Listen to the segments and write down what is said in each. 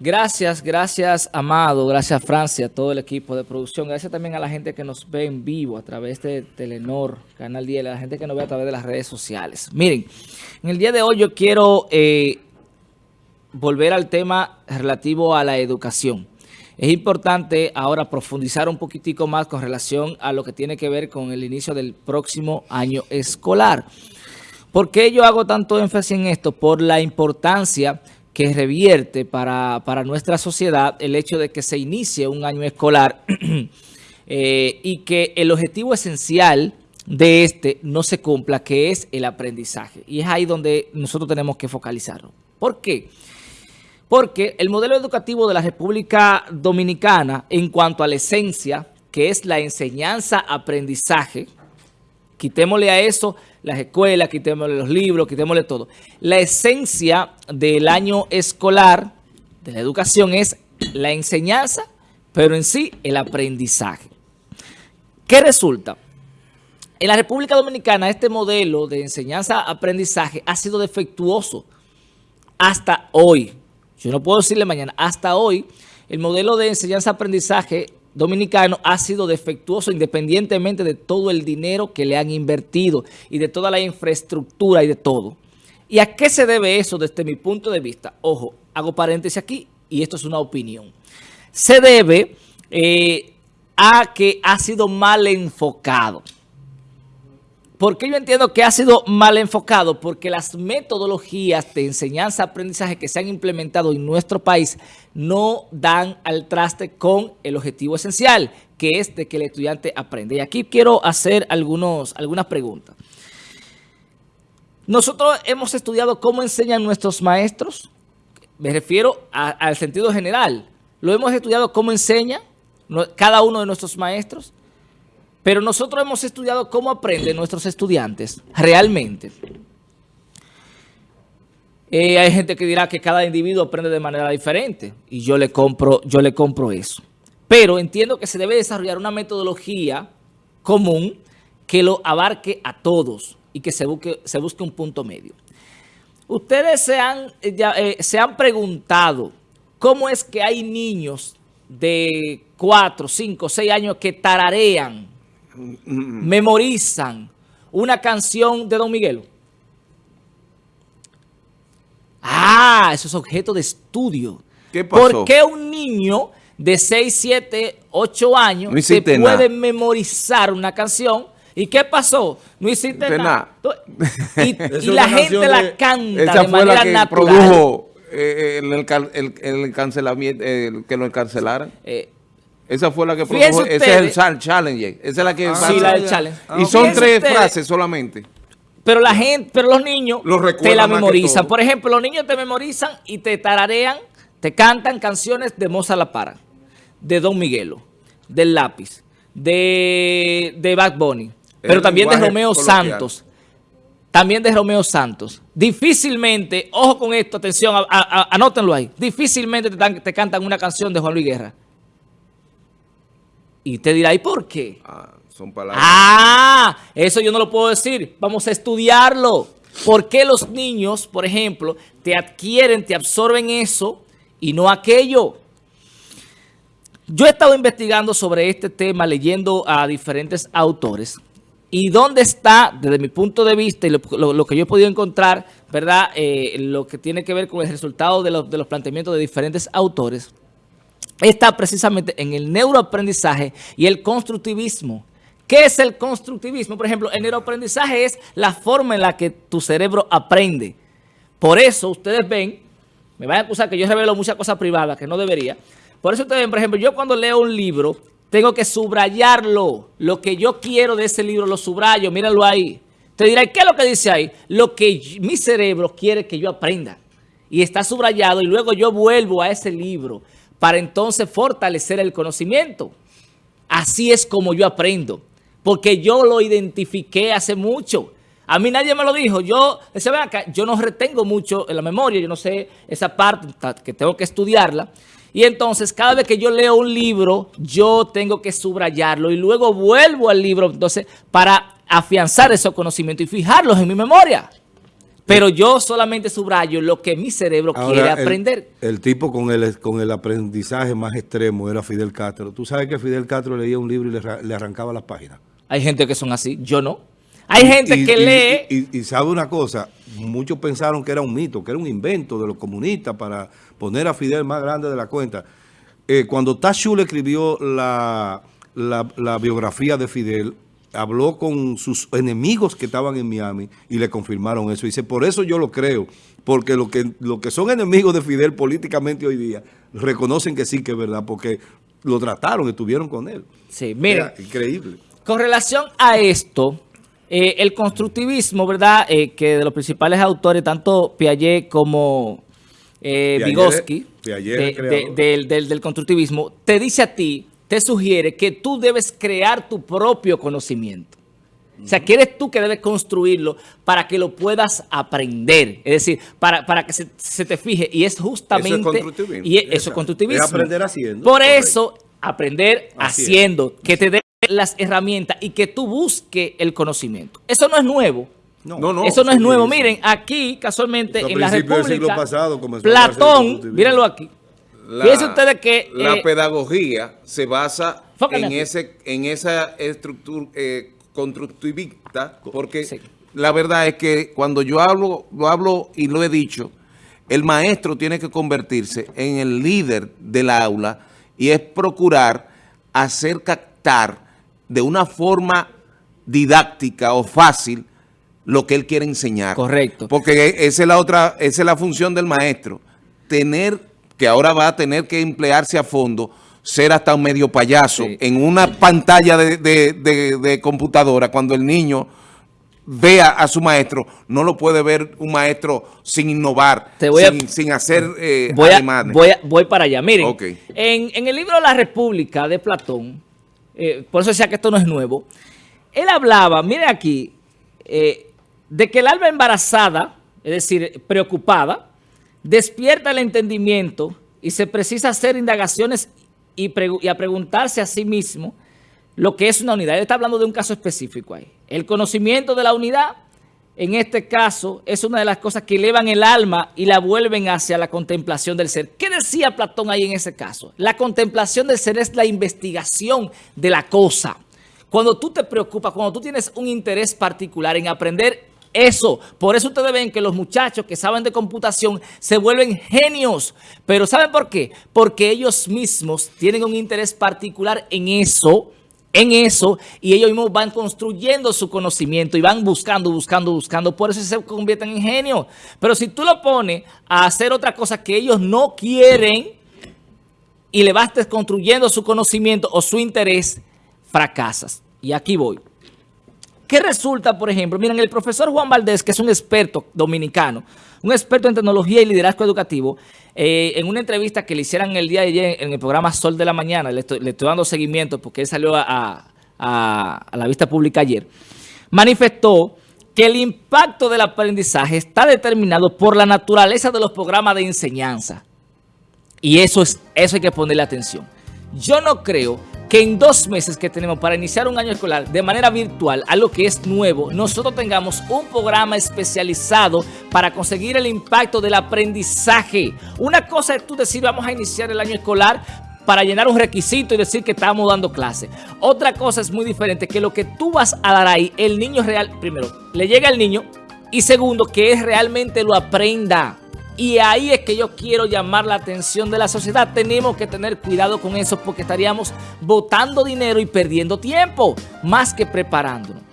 Gracias, gracias Amado, gracias Francia, todo el equipo de producción. Gracias también a la gente que nos ve en vivo a través de Telenor, Canal 10, a la gente que nos ve a través de las redes sociales. Miren, en el día de hoy yo quiero eh, volver al tema relativo a la educación. Es importante ahora profundizar un poquitico más con relación a lo que tiene que ver con el inicio del próximo año escolar. ¿Por qué yo hago tanto énfasis en esto? Por la importancia que revierte para, nuestra sociedad el hecho de que se inicie un año escolar eh, y que el objetivo esencial de este no se cumpla, que es el aprendizaje. Y es ahí donde nosotros tenemos que focalizarlo. ¿Por qué? Porque el modelo educativo de la República Dominicana, en cuanto a la esencia, que es la enseñanza-aprendizaje, quitémosle a eso las escuelas, quitémosle los libros, quitémosle todo. La esencia del año escolar, de la educación, es la enseñanza, pero en sí el aprendizaje. ¿Qué resulta? En la República Dominicana este modelo de enseñanza-aprendizaje ha sido defectuoso hasta hoy. Yo no puedo decirle mañana, hasta hoy el modelo de enseñanza-aprendizaje dominicano ha sido defectuoso independientemente de todo el dinero que le han invertido y de toda la infraestructura y de todo. ¿Y a qué se debe eso desde mi punto de vista? Ojo, hago paréntesis aquí y esto es una opinión. Se debe eh, a que ha sido mal enfocado. ¿Por qué yo entiendo que ha sido mal enfocado? Porque las metodologías de enseñanza-aprendizaje que se han implementado en nuestro país no dan al traste con el objetivo esencial, que es de que el estudiante aprenda. Y aquí quiero hacer algunos, algunas preguntas. Nosotros hemos estudiado cómo enseñan nuestros maestros. Me refiero al sentido general. Lo hemos estudiado cómo enseña cada uno de nuestros maestros. Pero nosotros hemos estudiado cómo aprenden nuestros estudiantes realmente. Eh, hay gente que dirá que cada individuo aprende de manera diferente y yo le compro, yo le compro eso. Pero entiendo que se debe desarrollar una metodología común que lo abarque a todos y que se busque, un punto medio. Ustedes se han, eh, eh, se han preguntado cómo es que hay niños de 4, 5, 6 años que tararean memorizan una canción de Don Miguelo? Ah, eso es objeto de estudio. ¿Qué pasó? ¿Por qué un niño de 6, 7, 8 años se puede memorizar una canción? ¿Y qué pasó? No hiciste nada. Y, la gente la canta esa de fue manera la que natural. produjo eh, el, el, cancelamiento, que lo encarcelaran. Eh, esa fue la que produjo, ese es el challenge. Esa es la que... sí, la del challenge. Y son tres frases solamente. Pero la gente, pero los niños te la memorizan. Por ejemplo, los niños te memorizan y te tararean, te cantan canciones de Moza La Para, de Don Miguelo, del Lápiz, de, de Bad Bunny, pero también de Romeo Santos. También de Romeo Santos. Difícilmente, ojo con esto, atención, anótenlo ahí. Difícilmente te, te cantan una canción de Juan Luis Guerra. Y te dirá, ¿y por qué? Ah, son palabras. Ah, eso yo no lo puedo decir. Vamos a estudiarlo. ¿Por qué los niños, por ejemplo, te adquieren, te absorben eso y no aquello? Yo he estado investigando sobre este tema, leyendo a diferentes autores. ¿Y dónde está, desde mi punto de vista y lo, que yo he podido encontrar, verdad, eh, lo que tiene que ver con el resultado de los planteamientos de diferentes autores? Está precisamente en el neuroaprendizaje y el constructivismo. ¿Qué es el constructivismo? Por ejemplo, el neuroaprendizaje es la forma en la que tu cerebro aprende. Por eso ustedes ven, me van a acusar que yo revelo muchas cosas privadas que no debería. Por eso ustedes ven, por ejemplo, yo cuando leo un libro, tengo que subrayarlo. Lo que yo quiero de ese libro lo subrayo, mírenlo ahí. Te dirá, ¿qué es lo que dice ahí? Lo que mi cerebro quiere que yo aprenda. Y está subrayado y luego yo vuelvo a ese libro para entonces fortalecer el conocimiento. Así es como yo aprendo, porque yo lo identifiqué hace mucho. A mí nadie me lo dijo. Yo, yo no retengo mucho en la memoria, yo no sé esa parte que tengo que estudiarla. Y entonces, cada vez que yo leo un libro, yo tengo que subrayarlo y luego vuelvo al libro entonces para afianzar esos conocimientos y fijarlos en mi memoria. Pero yo solamente subrayo lo que mi cerebro quiere aprender. El, tipo con el, con el aprendizaje más extremo era Fidel Castro. ¿Tú sabes que Fidel Castro leía un libro y le, arrancaba las páginas? Hay gente que son así, yo no. Hay gente que lee... Y, sabe una cosa, muchos pensaron que era un mito, que era un invento de los comunistas para poner a Fidel más grande de la cuenta. Eh, cuando Tachul escribió la, la biografía de Fidel, habló con sus enemigos que estaban en Miami y le confirmaron eso. Dice, por eso yo lo creo, porque lo que, lo que son enemigos de Fidel políticamente hoy día reconocen que sí que es verdad, porque lo trataron, estuvieron con él. Sí, mira. Increíble. Con relación a esto, eh, el constructivismo, ¿verdad? Eh, que de los principales autores, tanto Piaget como eh, Vygotsky, del, del constructivismo, te dice a ti te sugiere que tú debes crear tu propio conocimiento. O sea, que eres tú que debes construirlo para que lo puedas aprender. Es decir, para, para que se, te fije. Y es justamente... Eso es constructivismo. Y eso es constructivismo. aprender haciendo. Por eso, aprender haciendo. Que te dé las herramientas y que tú busques el conocimiento. Eso no es nuevo. No, no, Eso no es nuevo. Miren, aquí, casualmente, en la República, pasado, Platón, mírenlo aquí, la, que... La eh, pedagogía se basa en, ese, en esa estructura eh, constructivista, porque la verdad es que cuando yo hablo, lo hablo y lo he dicho, el maestro tiene que convertirse en el líder del aula y es procurar hacer captar de una forma didáctica o fácil lo que él quiere enseñar. Correcto. Porque esa es la otra, esa es la función del maestro, tener que ahora va a tener que emplearse a fondo, ser hasta un medio payaso en una pantalla de, computadora cuando el niño vea a su maestro, no lo puede ver un maestro sin innovar, sin, hacer eh, voy, voy, para allá. Miren, en, el libro La República de Platón, eh, por eso decía que esto no es nuevo, él hablaba, miren aquí, eh, de que el alma embarazada, es decir, preocupada, despierta el entendimiento y se precisa hacer indagaciones y, a preguntarse a sí mismo lo que es una unidad. Él está hablando de un caso específico ahí. El conocimiento de la unidad, en este caso, es una de las cosas que elevan el alma y la vuelven hacia la contemplación del ser. ¿Qué decía Platón ahí en ese caso? La contemplación del ser es la investigación de la cosa. Cuando tú te preocupas, cuando tú tienes un interés particular en aprender eso. Por eso ustedes ven que los muchachos que saben de computación se vuelven genios. Pero ¿saben por qué? Porque ellos mismos tienen un interés particular en eso, en eso, y ellos mismos van construyendo su conocimiento y van buscando, buscando, buscando. Por eso se convierten en genios. Pero si tú lo pones a hacer otra cosa que ellos no quieren y le vas construyendo su conocimiento o su interés, fracasas. Y aquí voy. ¿Qué resulta, por ejemplo? Miren, el profesor Juan Valdés, que es un experto dominicano, un experto en tecnología y liderazgo educativo, eh, en una entrevista que le hicieron el día de ayer en el programa Sol de la Mañana, le estoy, dando seguimiento porque él salió a, la vista pública ayer, manifestó que el impacto del aprendizaje está determinado por la naturaleza de los programas de enseñanza. Y eso, es, eso hay que ponerle atención. Yo no creo que en dos meses que tenemos para iniciar un año escolar de manera virtual, algo que es nuevo, nosotros tengamos un programa especializado para conseguir el impacto del aprendizaje. Una cosa es tú decir vamos a iniciar el año escolar para llenar un requisito y decir que estamos dando clase. Otra cosa es muy diferente, que lo que tú vas a dar ahí, el niño real, primero, le llega al niño y segundo, que él realmente lo aprenda. Y ahí es que yo quiero llamar la atención de la sociedad. Tenemos que tener cuidado con eso porque estaríamos botando dinero y perdiendo tiempo, más que preparándonos.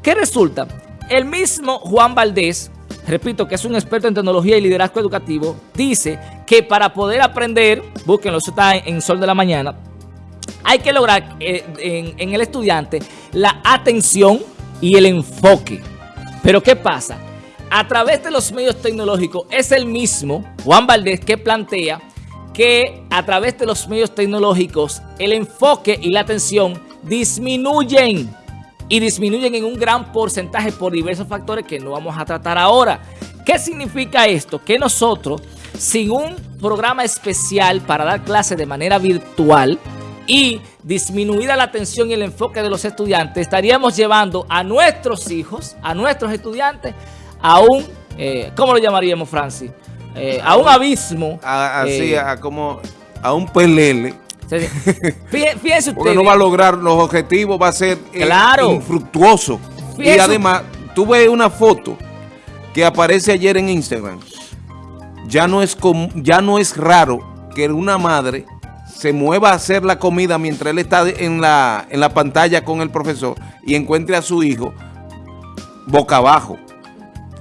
¿Qué resulta? El mismo Juan Valdés, repito que es un experto en tecnología y liderazgo educativo, dice que para poder aprender, búsquenlo, eso está en Sol de la Mañana, hay que lograr eh, en, en el estudiante la atención y el enfoque. Pero ¿qué pasa? A través de los medios tecnológicos es el mismo, Juan Valdés, que plantea que a través de los medios tecnológicos el enfoque y la atención disminuyen y disminuyen en un gran porcentaje por diversos factores que no vamos a tratar ahora. ¿Qué significa esto? Que nosotros, sin un programa especial para dar clases de manera virtual y disminuida la atención y el enfoque de los estudiantes, estaríamos llevando a nuestros hijos, a nuestros estudiantes, a un eh, ¿cómo lo llamaríamos, Francis? Eh, a un abismo. así, eh, a como a un pelele. Fíjense Porque no va a lograr los objetivos, va a ser claro. infructuoso. y además, tú ves una foto que aparece ayer en Instagram. Ya no es, ya no es raro que una madre se mueva a hacer la comida mientras él está en la, en la pantalla con el profesor y encuentre a su hijo boca abajo.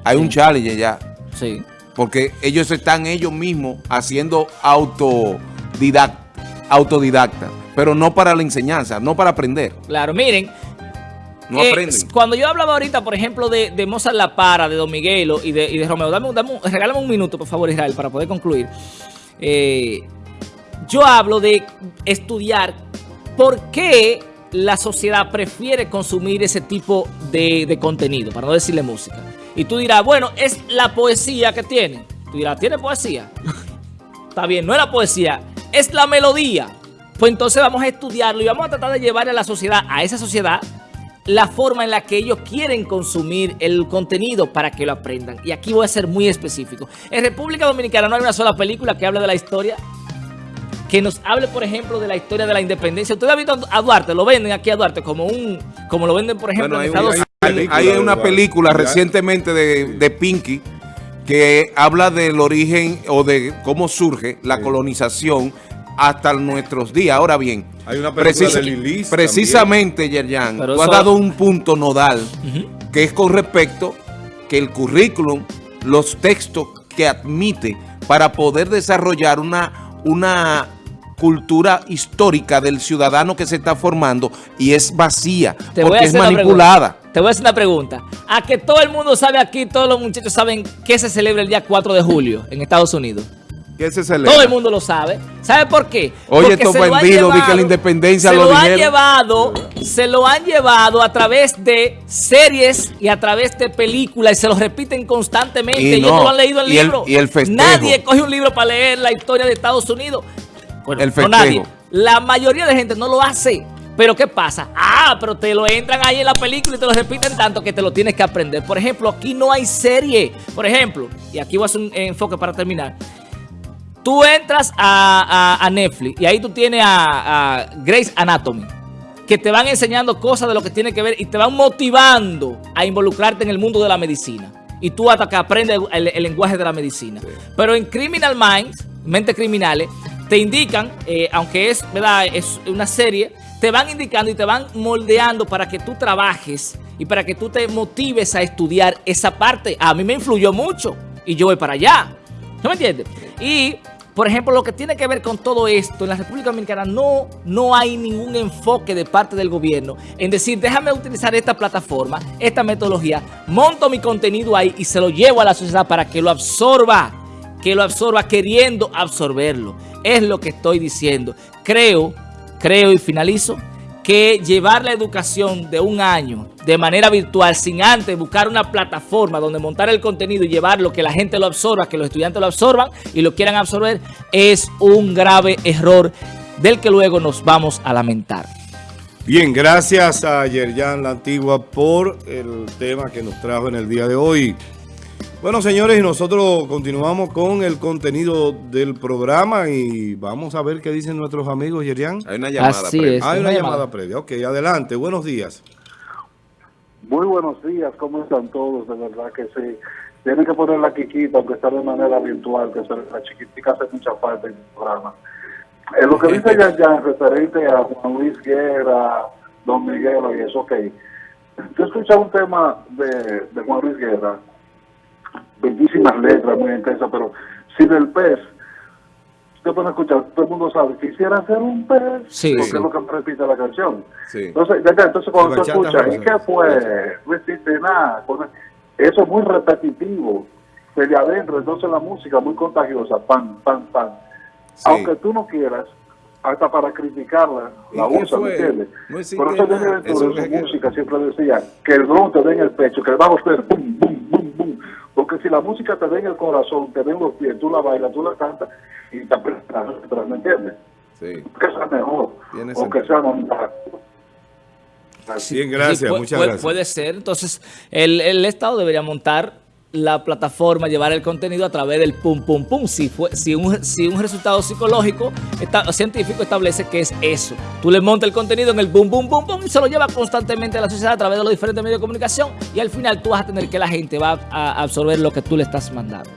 Hay un challenge ya. Sí. Porque ellos están ellos mismos haciendo autodidacta, autodidacta, pero no para la enseñanza, no para aprender. Claro, miren, no eh, aprenden. Cuando yo hablaba ahorita, por ejemplo, de, de Mozart La Para, de Don Miguelo y de, y de Romeo, dame, dame, regálame un minuto, por favor, Israel, para poder concluir. Eh, yo hablo de estudiar por qué la sociedad prefiere consumir ese tipo de, contenido, para no decirle música. Y tú dirás, bueno, es la poesía que tiene. Tú dirás, ¿tiene poesía? Está bien, no es la poesía, es la melodía. Pues entonces vamos a estudiarlo y vamos a tratar de llevar a la sociedad, a esa sociedad, la forma en la que ellos quieren consumir el contenido para que lo aprendan. Y aquí voy a ser muy específico. En República Dominicana no hay una sola película que hable de la historia que nos hable, por ejemplo, de la historia de la independencia. Usted ha visto a Duarte, lo venden aquí a Duarte como un, como lo venden, por ejemplo, en Estados Hay, una película recientemente de, de, Pinky que habla del origen o de cómo surge la colonización hasta nuestros días. Ahora bien, hay una de precisamente, Yerjan, tú has dado un punto nodal que es con respecto que el currículum, los textos que admite para poder desarrollar una, una cultura histórica del ciudadano que se está formando y es vacía porque es manipulada. Te voy a hacer una pregunta. A que todo el mundo sabe aquí, todos los muchachos saben que se celebra el día 4 de julio en Estados Unidos. ¿Qué se celebra? Todo el mundo lo sabe. ¿Sabe por qué? Oye, estos bandidos de que la independencia se lo, han llevado, se lo han llevado a través de series y a través de películas y se lo repiten constantemente. Y Ellos no, lo han leído el libro. y el festejo. Nadie coge un libro para leer la historia de Estados Unidos. Bueno, el festejo. No nadie. La mayoría de gente no lo hace. Pero ¿qué pasa? Ah, pero te lo entran ahí en la película y te lo repiten tanto que te lo tienes que aprender. Por ejemplo, aquí no hay serie. Por ejemplo, y aquí voy a hacer un enfoque para terminar. Tú entras a, Netflix y ahí tú tienes a, a, Grace Anatomy, que te van enseñando cosas de lo que tiene que ver y te van motivando a involucrarte en el mundo de la medicina. Y tú hasta que aprendes el, lenguaje de la medicina. Pero en Criminal Minds, Mentes Criminales, te indican, eh, aunque es, ¿verdad? es una serie, te van indicando y te van moldeando para que tú trabajes y para que tú te motives a estudiar esa parte. A mí me influyó mucho y yo voy para allá. ¿No me entiendes? Y por ejemplo, lo que tiene que ver con todo esto, en la República Dominicana no, no hay ningún enfoque de parte del gobierno en decir, déjame utilizar esta plataforma, esta metodología, monto mi contenido ahí y se lo llevo a la sociedad para que lo absorba, que lo absorba queriendo absorberlo. Es lo que estoy diciendo. Creo, creo y finalizo, que llevar la educación de un año de manera virtual sin antes buscar una plataforma donde montar el contenido y llevarlo, que la gente lo absorba, que los estudiantes lo absorban y lo quieran absorber, es un grave error del que luego nos vamos a lamentar. Bien, gracias a Yerjan La Antigua por el tema que nos trajo en el día de hoy. Bueno, señores, y nosotros continuamos con el contenido del programa y vamos a ver qué dicen nuestros amigos, Yerian. Hay una llamada previa. Hay una, llamada. previa. Ok, adelante. Buenos días. Muy buenos días. ¿Cómo están todos? De verdad que sí. Tienen que poner la quiquita, aunque está de manera virtual, que la chiquitica hace mucha falta en el programa. En lo que dice Yan referente a Juan Luis Guerra, Don Miguel y eso, ok. Yo escuché un tema de, de Juan Luis Guerra bellísimas letras, muy intensas, pero sin el pez, usted puede escuchar, todo el mundo sabe, quisiera ser un pez, sí, porque es lo que repite la canción. Entonces, ya, entonces cuando tú escuchas, ¿y qué fue? No existe nada. Eso es muy repetitivo, de adentro, entonces la música muy contagiosa, pan, pan, pan. Aunque tú no quieras, hasta para criticarla, la usa, ¿me entiendes? No Por eso de su música siempre decía que el dron te dé en el pecho, que el bajo esté bum, bum. Porque si la música te da en el corazón, te da en los pies, tú la bailas, tú la cantas y te apretas, ¿me entiendes? Sí. Que sea mejor, o que sea más Bien, gracias, muchas puede, gracias. Puede ser, entonces el, el Estado debería montar la plataforma llevar el contenido a través del pum pum pum. Si, fue, si, un, si un resultado psicológico científico establece que es eso. Tú le montas el contenido en el boom boom boom boom y se lo lleva constantemente a la sociedad a través de los diferentes medios de comunicación y al final tú vas a tener que la gente va a absorber lo que tú le estás mandando.